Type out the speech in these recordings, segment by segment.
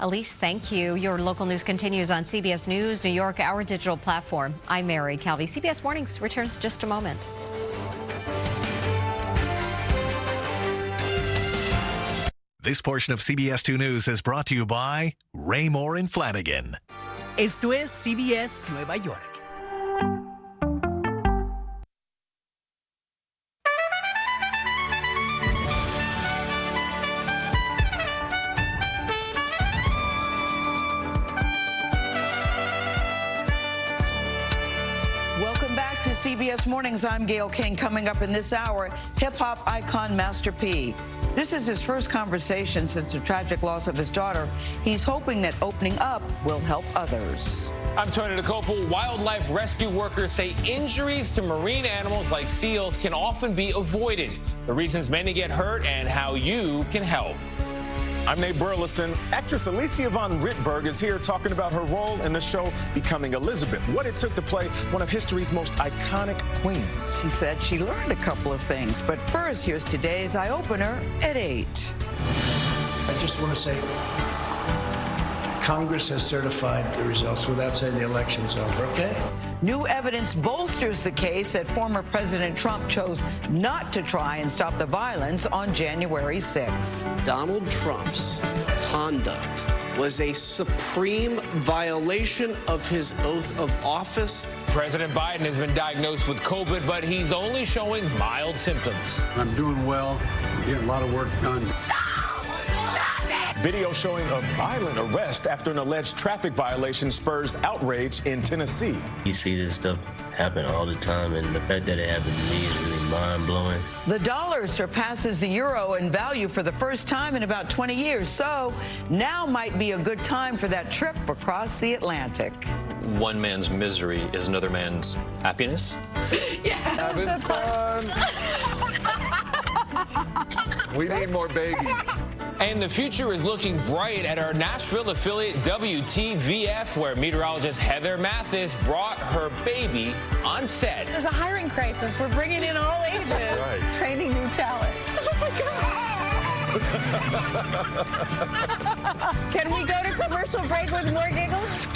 Elise, thank you. Your local news continues on CBS News, New York, our digital platform. I'm Mary Calvi. CBS Mornings returns just a moment. This portion of CBS 2 News is brought to you by Raymour and Flanigan. Esto es CBS Nueva York. CBS Mornings, I'm Gayle King. Coming up in this hour, hip-hop icon Master P. This is his first conversation since the tragic loss of his daughter. He's hoping that opening up will help others. I'm Tony Dokoupil. Wildlife rescue workers say injuries to marine animals like seals can often be avoided. The reasons many get hurt and how you can help. I'm Nate Burleson. Actress Alicia von Rittberg is here talking about her role in the show Becoming Elizabeth, what it took to play one of history's most iconic queens. She said she learned a couple of things, but first, here's today's eye opener at 8. I just want to say Congress has certified the results without saying the election's over, okay? New evidence bolsters the case that former President Trump chose not to try and stop the violence on January 6. Donald Trump's conduct was a supreme violation of his oath of office. President Biden has been diagnosed with COVID, but he's only showing mild symptoms. I'm doing well. I'm getting a lot of work done. Video showing a violent arrest after an alleged traffic violation spurs outrage in Tennessee. You see this stuff happen all the time, and the fact that it happened to me is really mind-blowing. The dollar surpasses the euro in value for the first time in about 20 years, so now might be a good time for that trip across the Atlantic. One man's misery is another man's happiness. yeah. Having fun. we need more babies. And the future is looking bright at our Nashville affiliate WTVF, where meteorologist Heather Mathis brought her baby on set. There's a hiring crisis. We're bringing in all ages, right. training new talent. Oh my God. Can we go to commercial break with more giggles?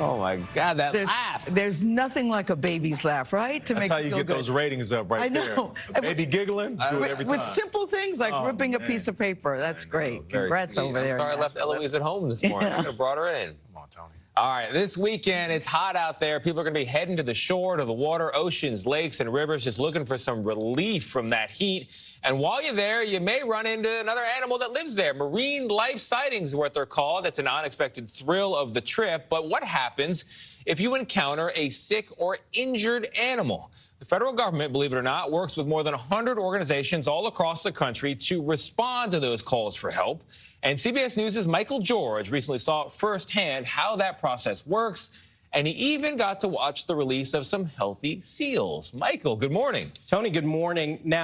Oh my God, that there's, laugh! There's nothing like a baby's laugh, right? To That's make how you get good. those ratings up, right I know. there. A baby giggling, do it every time. With simple things like oh, ripping man. a piece of paper. That's great. Congrats sweet. over I'm there. Sorry, I left Eloise at home this morning. Yeah. I could have brought her in. Come on, Tony. All right, this weekend, it's hot out there. People are going to be heading to the shore, to the water, oceans, lakes, and rivers, just looking for some relief from that heat. And while you're there, you may run into another animal that lives there. Marine life sightings is what they're called. That's an unexpected thrill of the trip. But what happens if you encounter a sick or injured animal? The federal government, believe it or not, works with more than 100 organizations all across the country to respond to those calls for help. And CBS News' Michael George recently saw firsthand how that process works. And he even got to watch the release of some healthy seals. Michael, good morning. Tony, good morning. Now,